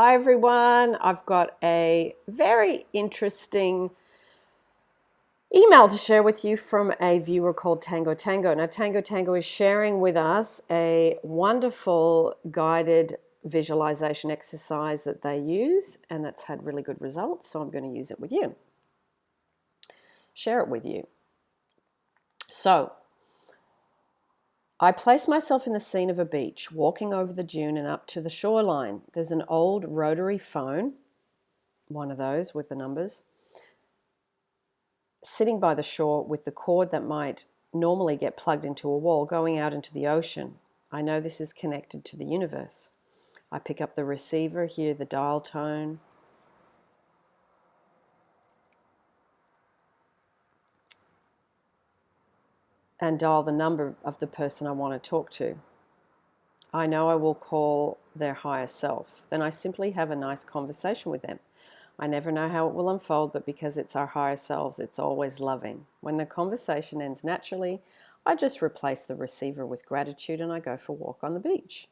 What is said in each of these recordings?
Hi everyone, I've got a very interesting email to share with you from a viewer called Tango Tango. Now Tango Tango is sharing with us a wonderful guided visualization exercise that they use and that's had really good results so I'm going to use it with you. Share it with you. So I place myself in the scene of a beach, walking over the dune and up to the shoreline. There's an old rotary phone, one of those with the numbers, sitting by the shore with the cord that might normally get plugged into a wall going out into the ocean. I know this is connected to the universe. I pick up the receiver, hear the dial tone, and dial the number of the person I want to talk to. I know I will call their higher self. Then I simply have a nice conversation with them. I never know how it will unfold, but because it's our higher selves, it's always loving. When the conversation ends naturally, I just replace the receiver with gratitude and I go for a walk on the beach.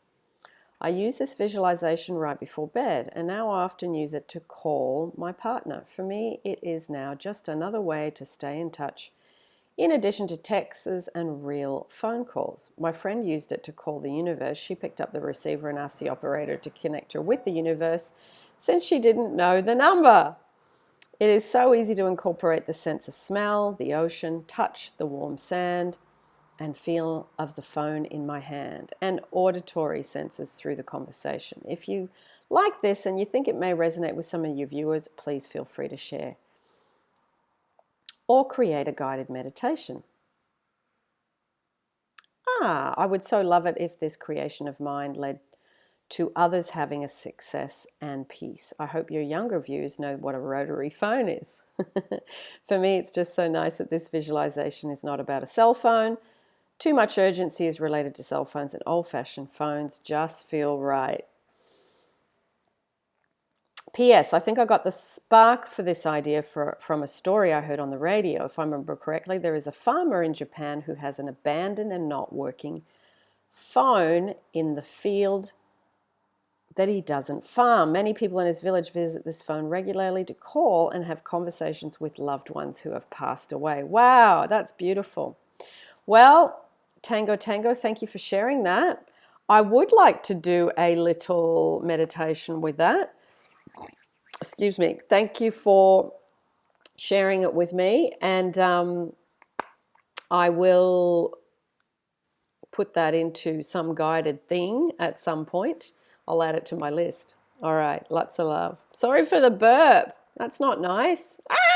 I use this visualization right before bed and now I often use it to call my partner. For me, it is now just another way to stay in touch in addition to texts and real phone calls. My friend used it to call the universe. She picked up the receiver and asked the operator to connect her with the universe since she didn't know the number. It is so easy to incorporate the sense of smell, the ocean, touch, the warm sand, and feel of the phone in my hand, and auditory senses through the conversation. If you like this and you think it may resonate with some of your viewers, please feel free to share or create a guided meditation. Ah, I would so love it if this creation of mind led to others having a success and peace. I hope your younger viewers know what a rotary phone is. For me, it's just so nice that this visualization is not about a cell phone. Too much urgency is related to cell phones and old-fashioned phones just feel right. P.S. I think I got the spark for this idea for, from a story I heard on the radio. If I remember correctly, there is a farmer in Japan who has an abandoned and not working phone in the field that he doesn't farm. Many people in his village visit this phone regularly to call and have conversations with loved ones who have passed away. Wow, that's beautiful. Well, Tango Tango, thank you for sharing that. I would like to do a little meditation with that excuse me, thank you for sharing it with me. And um, I will put that into some guided thing at some point. I'll add it to my list. All right, lots of love. Sorry for the burp. That's not nice. Ah!